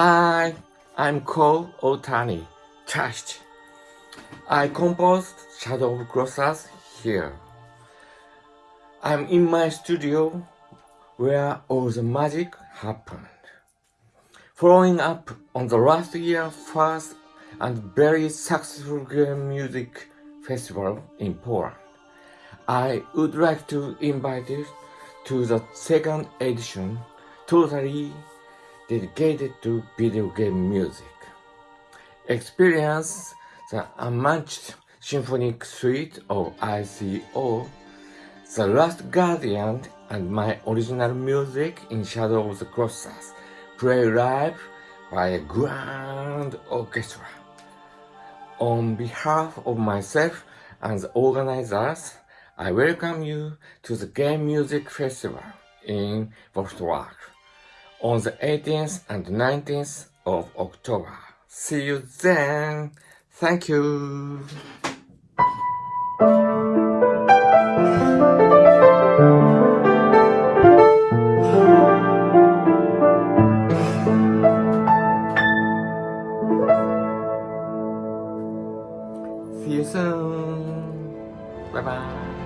Hi, I'm Kow Otani, Trust. I composed Shadow of Colossus here. I'm in my studio where all the magic happened. Following up on the last year's first and very successful music festival in Poland, I would like to invite you to the second edition totally dedicated to video game music. Experience the unmatched symphonic suite of ICO, The Last Guardian and my original music in Shadow of the Colossus, play live by a grand orchestra. On behalf of myself and the organizers, I welcome you to the Game Music Festival in Wrocław on the 18th and 19th of October. See you then. Thank you. See you soon. Bye bye.